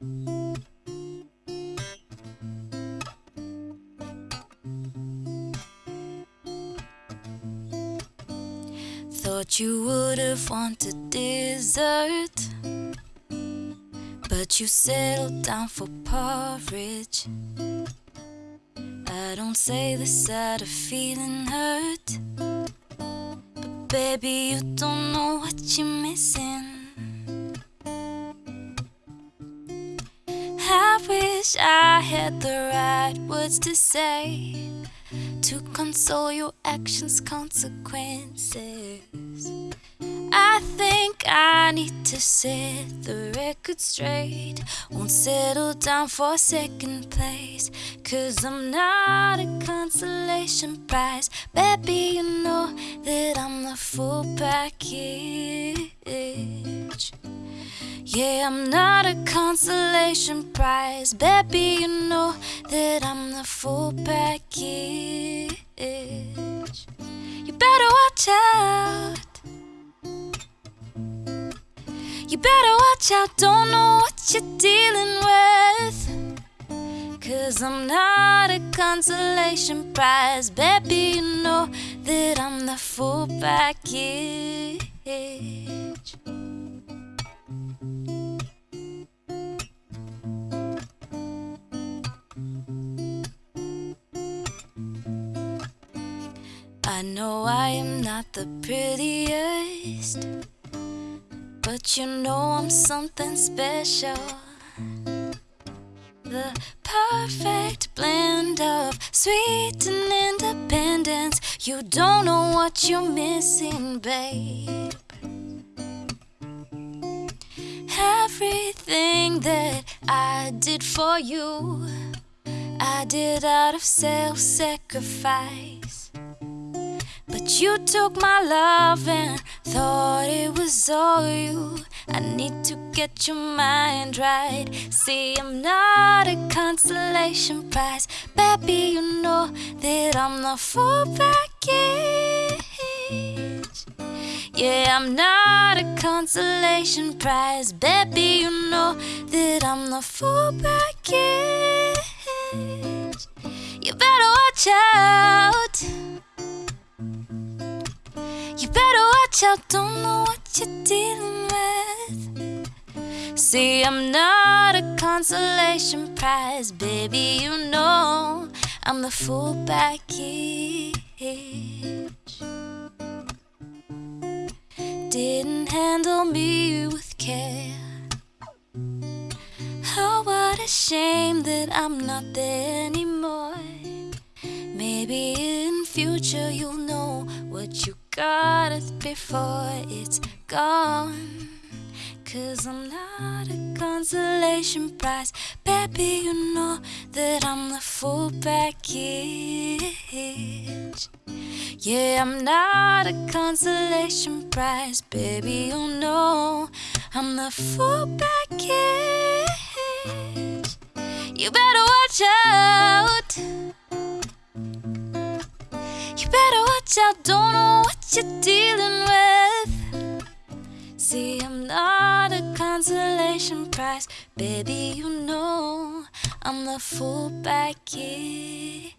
Thought you would have wanted dessert, but you settled down for porridge. I don't say this out of feeling hurt, but baby, you don't know what you're missing. Wish I had the right words to say to console your actions' consequences. I think I need to set the record straight. Won't settle down for second place. Cause I'm not a consolation prize. Baby, you know that I'm the full package. Yeah, I'm not a consolation prize. Baby, you know that I'm the full package. You better watch out. You better watch out, don't know what you're dealing with. Cause I'm not a consolation prize. Baby, you know that I'm the full package. I know I am not the prettiest, but you know I'm something special. The perfect blend of sweet and independence. You don't know what you're missing, babe. Everything that I did for you, I did out of self sacrifice. You took my love and thought it was all you. I need to get your mind right. See, I'm not a consolation prize. Baby, you know that I'm the full package. Yeah, I'm not a consolation prize. Baby, you know that I'm the full package. You better watch out. You better watch out, don't know what you're dealing with. See, I'm not a consolation prize, baby, you know I'm the full package. Didn't handle me with care. Oh, what a shame that I'm not there anymore. Maybe in future you'll know what you got it before it's gone. Cause I'm not a consolation prize. Baby, you know that I'm the full package. Yeah, I'm not a consolation prize. Baby, you know I'm the full package. You better watch out. You better watch out, don't know what you're dealing with. See, I'm not a consolation prize, baby, you know I'm the full package.